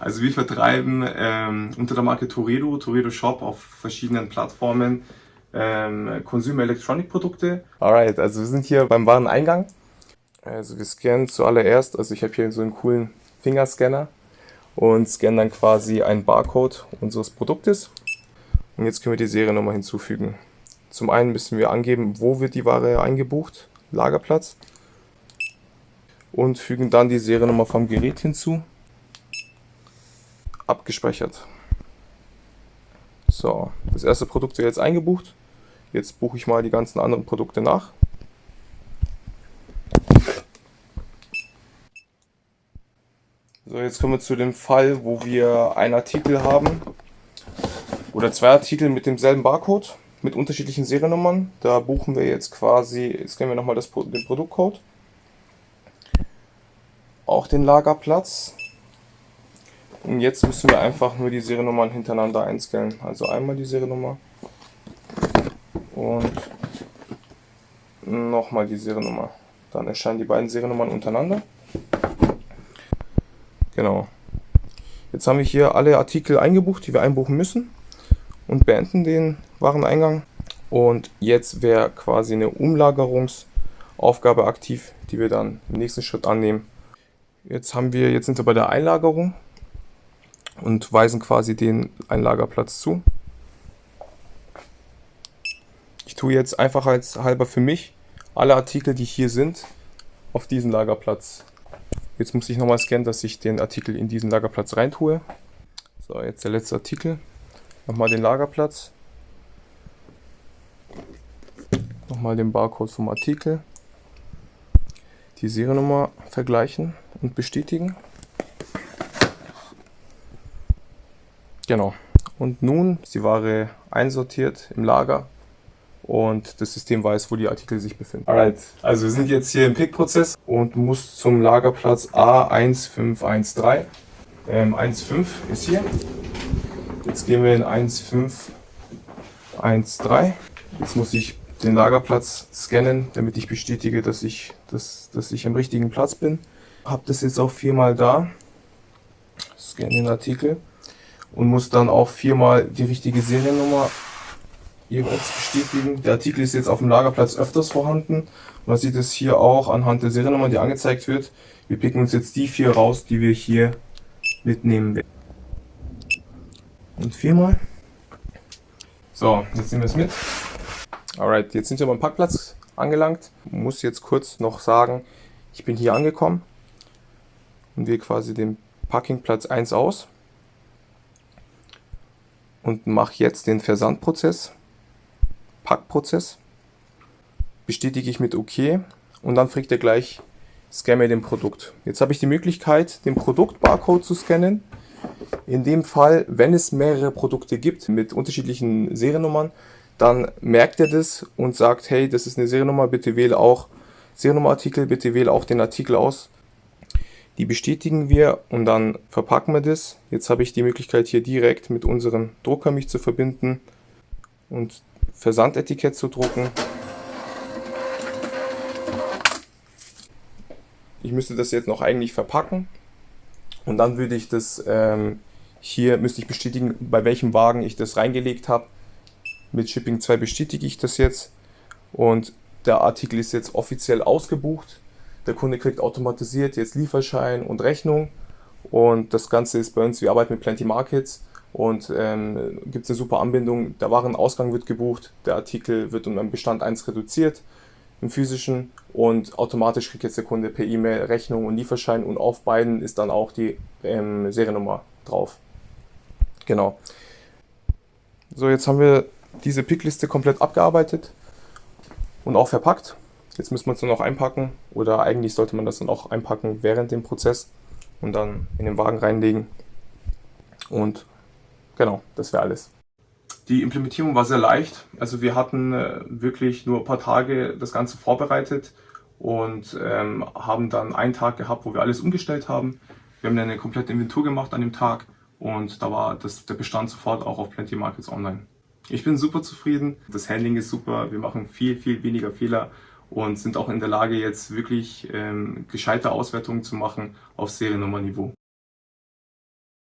Also wir vertreiben ähm, unter der Marke Toredo, Toredo Shop auf verschiedenen Plattformen ähm, Consumer Electronic Produkte. Alright, also wir sind hier beim Wareneingang. Also wir scannen zuallererst, also ich habe hier so einen coolen Fingerscanner und scannen dann quasi einen Barcode unseres Produktes. Und jetzt können wir die Seriennummer hinzufügen. Zum einen müssen wir angeben, wo wird die Ware eingebucht, Lagerplatz. Und fügen dann die Seriennummer vom Gerät hinzu. Abgespeichert. So, das erste Produkt wird jetzt eingebucht. Jetzt buche ich mal die ganzen anderen Produkte nach. So, jetzt kommen wir zu dem Fall, wo wir einen Artikel haben oder zwei Artikel mit demselben Barcode, mit unterschiedlichen Seriennummern. Da buchen wir jetzt quasi, jetzt kennen wir nochmal den Produktcode, auch den Lagerplatz. Und jetzt müssen wir einfach nur die Seriennummern hintereinander einscannen. Also einmal die Seriennummer und nochmal die Seriennummer. Dann erscheinen die beiden Seriennummern untereinander. Genau. Jetzt haben wir hier alle Artikel eingebucht, die wir einbuchen müssen und beenden den Wareneingang. Und jetzt wäre quasi eine Umlagerungsaufgabe aktiv, die wir dann im nächsten Schritt annehmen. Jetzt haben wir, jetzt sind wir bei der Einlagerung und weisen quasi den Einlagerplatz zu. Ich tue jetzt einfach als halber für mich alle Artikel, die hier sind, auf diesen Lagerplatz Jetzt muss ich nochmal scannen, dass ich den Artikel in diesen Lagerplatz reintue. So, jetzt der letzte Artikel. Nochmal den Lagerplatz. Nochmal den Barcode vom Artikel. Die Seriennummer vergleichen und bestätigen. Genau. Und nun ist die Ware einsortiert im Lager und das System weiß, wo die Artikel sich befinden. Alright, also wir sind jetzt hier im Pick-Prozess und muss zum Lagerplatz A1513. Ähm, 1.5 ist hier. Jetzt gehen wir in 1.5.1.3. Jetzt muss ich den Lagerplatz scannen, damit ich bestätige, dass ich, dass, dass ich am richtigen Platz bin. Habe das jetzt auch viermal da. Scanne den Artikel und muss dann auch viermal die richtige Seriennummer jeweils bestätigen. Der Artikel ist jetzt auf dem Lagerplatz öfters vorhanden. Man sieht es hier auch anhand der Seriennummer, die angezeigt wird. Wir picken uns jetzt die vier raus, die wir hier mitnehmen werden. Und viermal. So, jetzt nehmen wir es mit. Alright, jetzt sind wir beim Parkplatz angelangt. Muss jetzt kurz noch sagen, ich bin hier angekommen und wähle quasi den Parkingplatz 1 aus und mache jetzt den Versandprozess. Packprozess. Bestätige ich mit OK und dann fragt er gleich, scanne den Produkt. Jetzt habe ich die Möglichkeit, den Produktbarcode zu scannen. In dem Fall, wenn es mehrere Produkte gibt mit unterschiedlichen Seriennummern, dann merkt er das und sagt, hey, das ist eine Seriennummer, bitte wähle auch Seriennummerartikel, bitte wähle auch den Artikel aus. Die bestätigen wir und dann verpacken wir das. Jetzt habe ich die Möglichkeit hier direkt mit unserem Drucker mich zu verbinden und Versandetikett zu drucken. Ich müsste das jetzt noch eigentlich verpacken und dann würde ich das ähm, hier müsste ich bestätigen, bei welchem Wagen ich das reingelegt habe. Mit Shipping 2 bestätige ich das jetzt und der Artikel ist jetzt offiziell ausgebucht. Der Kunde kriegt automatisiert jetzt Lieferschein und Rechnung und das Ganze ist bei uns, wir arbeiten mit Plenty Markets und ähm, gibt es eine super Anbindung. Der Warenausgang wird gebucht, der Artikel wird um einen Bestand 1 reduziert im physischen und automatisch kriegt jetzt der Kunde per E-Mail Rechnung und Lieferschein und auf beiden ist dann auch die ähm, Seriennummer drauf. Genau. So, jetzt haben wir diese Pickliste komplett abgearbeitet und auch verpackt. Jetzt müssen wir es nur noch einpacken oder eigentlich sollte man das dann auch einpacken während dem Prozess und dann in den Wagen reinlegen und Genau, das wäre alles. Die Implementierung war sehr leicht. Also wir hatten äh, wirklich nur ein paar Tage das Ganze vorbereitet und ähm, haben dann einen Tag gehabt, wo wir alles umgestellt haben. Wir haben dann eine komplette Inventur gemacht an dem Tag und da war das, der Bestand sofort auch auf Plenty Markets Online. Ich bin super zufrieden, das Handling ist super, wir machen viel, viel weniger Fehler und sind auch in der Lage, jetzt wirklich ähm, gescheite Auswertungen zu machen auf Seriennummerniveau.